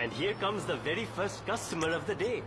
And here comes the very first customer of the day.